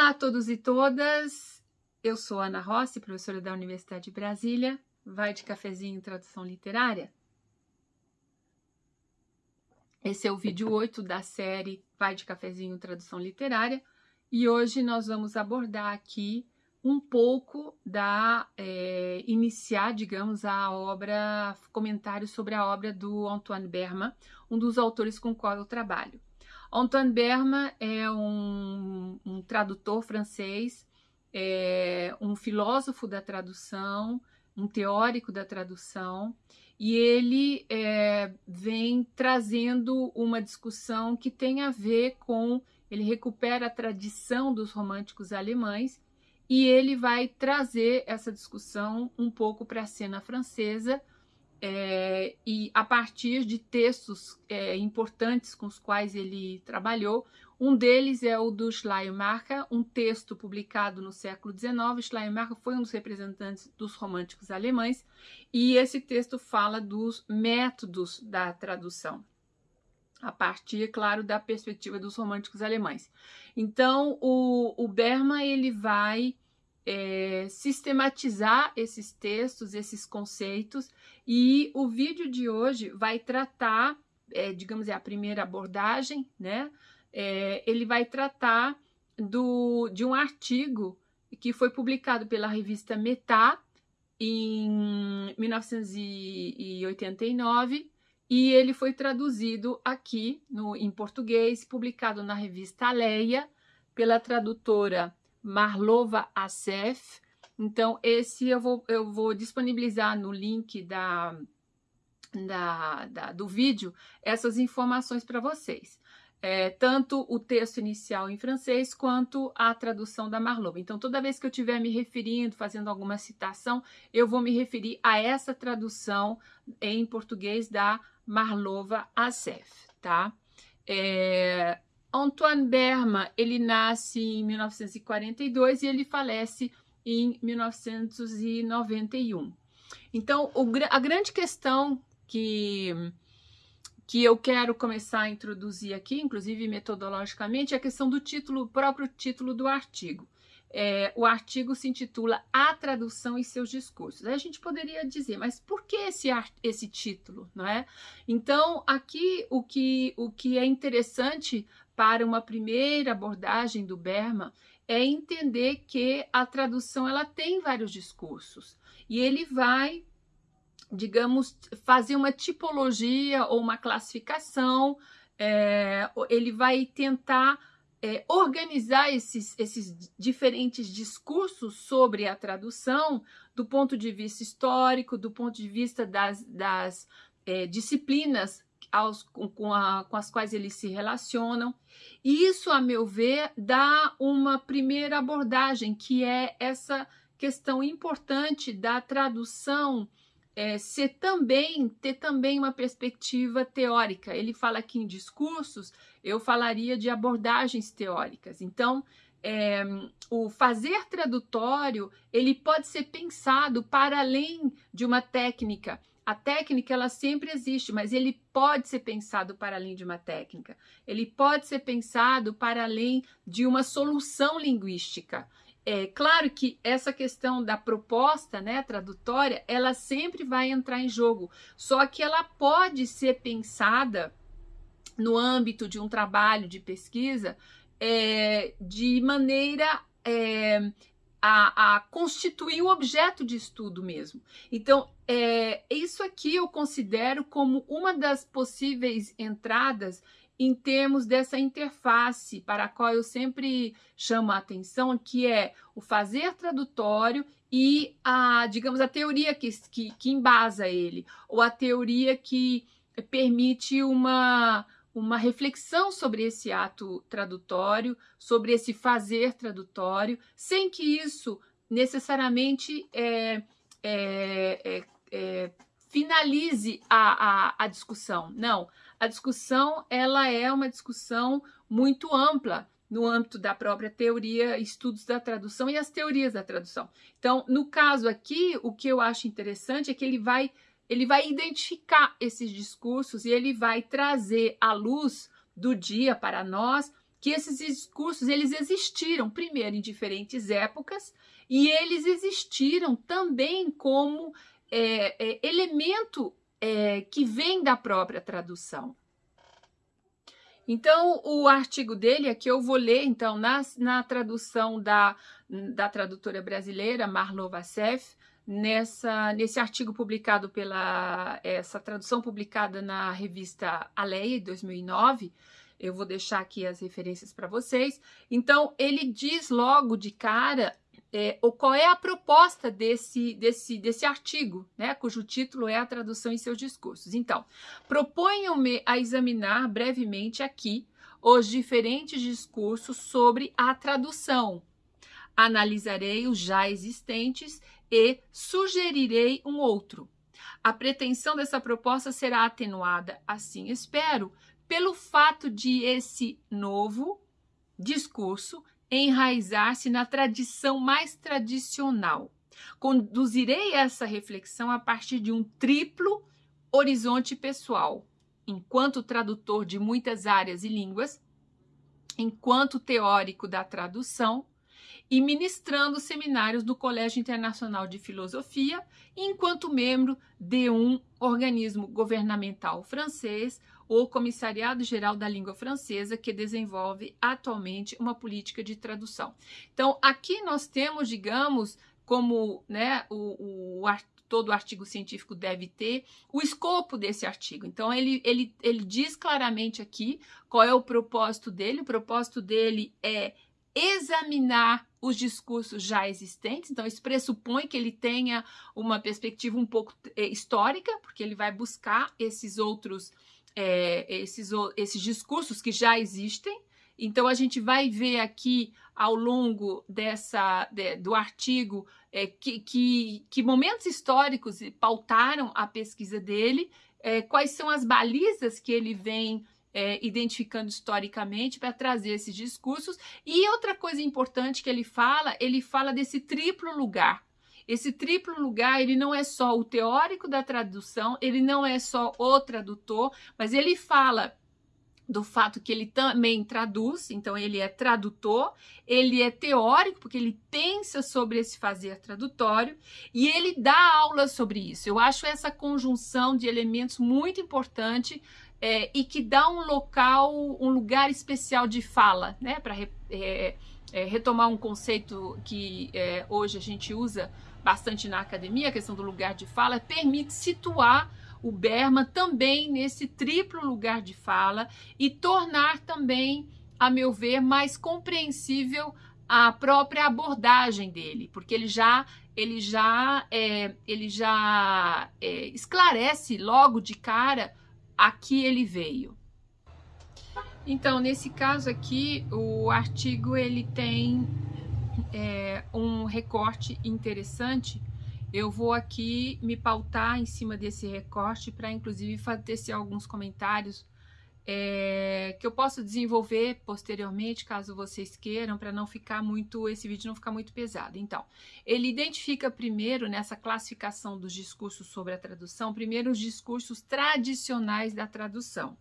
Olá a todos e todas, eu sou Ana Rossi, professora da Universidade de Brasília. Vai de cafezinho em tradução literária? Esse é o vídeo 8 da série Vai de cafezinho em tradução literária e hoje nós vamos abordar aqui um pouco da é, iniciar, digamos, a obra, comentário sobre a obra do Antoine Berma, um dos autores com qual eu trabalho. Antoine Berma é um, um tradutor francês, é um filósofo da tradução, um teórico da tradução, e ele é, vem trazendo uma discussão que tem a ver com. Ele recupera a tradição dos românticos alemães e ele vai trazer essa discussão um pouco para a cena francesa é, e a partir de textos é, importantes com os quais ele trabalhou. Um deles é o do Schleiermacher, um texto publicado no século XIX. Schleiermacher foi um dos representantes dos românticos alemães e esse texto fala dos métodos da tradução, a partir, claro, da perspectiva dos românticos alemães. Então, o, o Berman ele vai é, sistematizar esses textos, esses conceitos, e o vídeo de hoje vai tratar, é, digamos, é a primeira abordagem, né? É, ele vai tratar do, de um artigo que foi publicado pela revista Metá em 1989 e ele foi traduzido aqui no, em português, publicado na revista Aleia pela tradutora Marlova Assef. Então, esse eu vou, eu vou disponibilizar no link da, da, da do vídeo essas informações para vocês. É, tanto o texto inicial em francês quanto a tradução da Marlova. Então, toda vez que eu estiver me referindo, fazendo alguma citação, eu vou me referir a essa tradução em português da Marlova Assef, tá? É, Antoine Berma, ele nasce em 1942 e ele falece em 1991. Então, o, a grande questão que, que eu quero começar a introduzir aqui, inclusive metodologicamente, é a questão do título, próprio título do artigo. É, o artigo se intitula A Tradução e Seus Discursos. Aí a gente poderia dizer, mas por que esse, esse título? Não é? Então, aqui o que, o que é interessante para uma primeira abordagem do Berman é entender que a tradução ela tem vários discursos. E ele vai, digamos, fazer uma tipologia ou uma classificação, é, ele vai tentar é, organizar esses, esses diferentes discursos sobre a tradução do ponto de vista histórico, do ponto de vista das, das é, disciplinas aos, com, a, com as quais eles se relacionam. Isso, a meu ver, dá uma primeira abordagem, que é essa questão importante da tradução é, ser também, ter também uma perspectiva teórica. Ele fala aqui em discursos, eu falaria de abordagens teóricas. Então, é, o fazer tradutório, ele pode ser pensado para além de uma técnica a técnica ela sempre existe, mas ele pode ser pensado para além de uma técnica. Ele pode ser pensado para além de uma solução linguística. É claro que essa questão da proposta, né, tradutória, ela sempre vai entrar em jogo. Só que ela pode ser pensada no âmbito de um trabalho de pesquisa é, de maneira é, a, a constituir um objeto de estudo mesmo. Então, é, isso aqui eu considero como uma das possíveis entradas em termos dessa interface para a qual eu sempre chamo a atenção, que é o fazer tradutório e a, digamos, a teoria que, que, que embasa ele, ou a teoria que permite uma, uma reflexão sobre esse ato tradutório, sobre esse fazer tradutório, sem que isso necessariamente é, é, é, é, finalize a, a, a discussão. Não, a discussão ela é uma discussão muito ampla no âmbito da própria teoria, estudos da tradução e as teorias da tradução. Então, no caso aqui, o que eu acho interessante é que ele vai ele vai identificar esses discursos e ele vai trazer à luz do dia para nós que esses discursos eles existiram primeiro em diferentes épocas e eles existiram também como é, é, elemento é, que vem da própria tradução. Então, o artigo dele aqui eu vou ler, então, na, na tradução da, da tradutora brasileira, Marlo Vassef, nessa, nesse artigo publicado pela, essa tradução publicada na revista Aleia, 2009, eu vou deixar aqui as referências para vocês. Então, ele diz logo de cara é, qual é a proposta desse, desse, desse artigo, né, cujo título é a tradução em seus discursos. Então, proponham-me a examinar brevemente aqui os diferentes discursos sobre a tradução. Analisarei os já existentes e sugerirei um outro. A pretensão dessa proposta será atenuada, assim espero, pelo fato de esse novo discurso enraizar-se na tradição mais tradicional. Conduzirei essa reflexão a partir de um triplo horizonte pessoal, enquanto tradutor de muitas áreas e línguas, enquanto teórico da tradução e ministrando seminários do Colégio Internacional de Filosofia, enquanto membro de um organismo governamental francês, o Comissariado Geral da Língua Francesa, que desenvolve atualmente uma política de tradução. Então, aqui nós temos, digamos, como né, o, o todo artigo científico deve ter, o escopo desse artigo. Então, ele, ele, ele diz claramente aqui qual é o propósito dele. O propósito dele é examinar os discursos já existentes, então isso pressupõe que ele tenha uma perspectiva um pouco é, histórica, porque ele vai buscar esses outros é, esses, esses discursos que já existem. Então, a gente vai ver aqui ao longo dessa, de, do artigo é, que, que, que, momentos históricos pautaram a pesquisa dele, é, quais são as balizas que ele vem é, identificando historicamente para trazer esses discursos. E outra coisa importante que ele fala, ele fala desse triplo lugar. Esse triplo lugar, ele não é só o teórico da tradução, ele não é só o tradutor, mas ele fala do fato que ele também traduz, então ele é tradutor, ele é teórico, porque ele pensa sobre esse fazer tradutório, e ele dá aula sobre isso. Eu acho essa conjunção de elementos muito importante é, e que dá um local, um lugar especial de fala, né, para é, é, retomar um conceito que é, hoje a gente usa bastante na academia, a questão do lugar de fala, permite situar o Berman também nesse triplo lugar de fala e tornar também, a meu ver, mais compreensível a própria abordagem dele, porque ele já ele já é, ele já é, esclarece logo de cara a que ele veio. Então, nesse caso aqui, o artigo ele tem é, um recorte interessante, eu vou aqui me pautar em cima desse recorte para, inclusive, fazer alguns comentários é, que eu posso desenvolver posteriormente, caso vocês queiram, para não ficar muito, esse vídeo não ficar muito pesado. Então, ele identifica primeiro, nessa classificação dos discursos sobre a tradução, primeiro os discursos tradicionais da tradução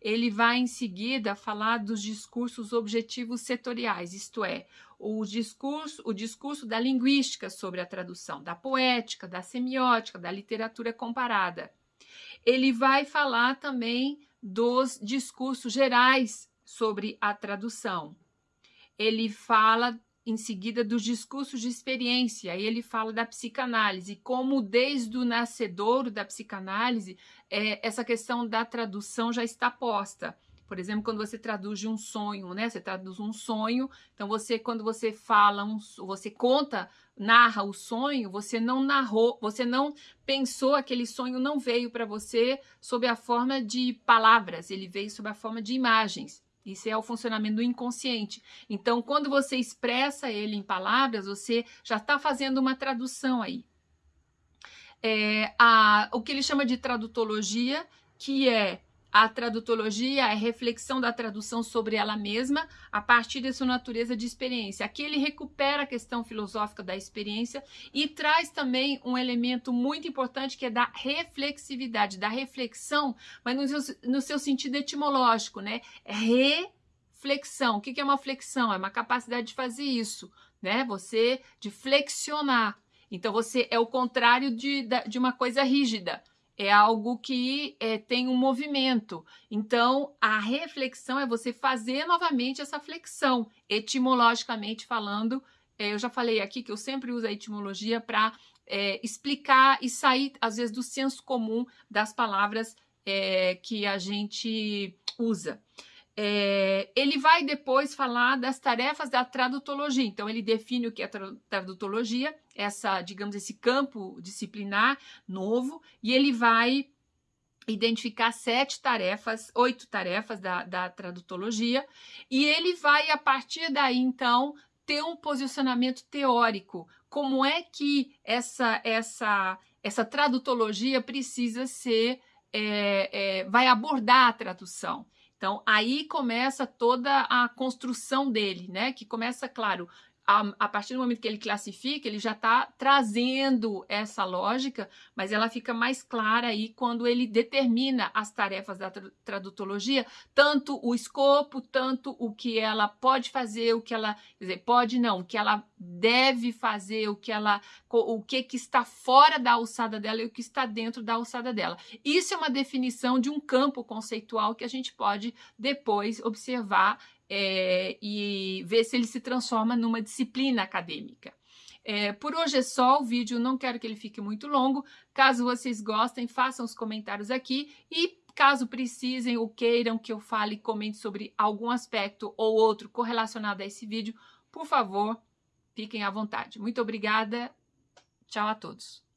ele vai em seguida falar dos discursos objetivos setoriais, isto é, o discurso, o discurso da linguística sobre a tradução, da poética, da semiótica, da literatura comparada. Ele vai falar também dos discursos gerais sobre a tradução. Ele fala em seguida dos discursos de experiência, aí ele fala da psicanálise, como desde o nascedouro da psicanálise, é, essa questão da tradução já está posta. Por exemplo, quando você traduz um sonho, né? Você traduz um sonho, então você, quando você fala, um, você conta, narra o sonho, você não narrou, você não pensou, aquele sonho não veio para você sob a forma de palavras, ele veio sob a forma de imagens. Isso é o funcionamento do inconsciente. Então, quando você expressa ele em palavras, você já está fazendo uma tradução aí. É, a, o que ele chama de tradutologia, que é a tradutologia é reflexão da tradução sobre ela mesma a partir de sua natureza de experiência. Aqui ele recupera a questão filosófica da experiência e traz também um elemento muito importante que é da reflexividade, da reflexão, mas no seu, no seu sentido etimológico, né? flexão. O que é uma flexão? É uma capacidade de fazer isso, né? Você de flexionar. Então você é o contrário de, de uma coisa rígida. É algo que é, tem um movimento. Então, a reflexão é você fazer novamente essa flexão, etimologicamente falando. É, eu já falei aqui que eu sempre uso a etimologia para é, explicar e sair, às vezes, do senso comum das palavras é, que a gente usa. É, ele vai depois falar das tarefas da tradutologia. Então, ele define o que é tradutologia, essa, digamos, esse campo disciplinar novo, e ele vai identificar sete tarefas, oito tarefas da, da tradutologia, e ele vai, a partir daí, então, ter um posicionamento teórico. Como é que essa, essa, essa tradutologia precisa ser, é, é, vai abordar a tradução. Então, aí começa toda a construção dele, né? Que começa, claro, a, a, partir do momento que ele classifica, ele já está trazendo essa lógica, mas ela fica mais clara aí quando ele determina as tarefas da tradutologia, tanto o escopo, tanto o que ela pode fazer, o que ela, dizer, pode não, o que ela deve fazer, o que ela, o que, que está fora da alçada dela e o que está dentro da alçada dela. Isso é uma definição de um campo conceitual que a gente pode depois observar é, e ver se ele se transforma numa disciplina acadêmica. É, por hoje é só o vídeo, não quero que ele fique muito longo. Caso vocês gostem, façam os comentários aqui e caso precisem ou queiram que eu fale e comente sobre algum aspecto ou outro correlacionado a esse vídeo, por favor, fiquem à vontade. Muito obrigada, tchau a todos.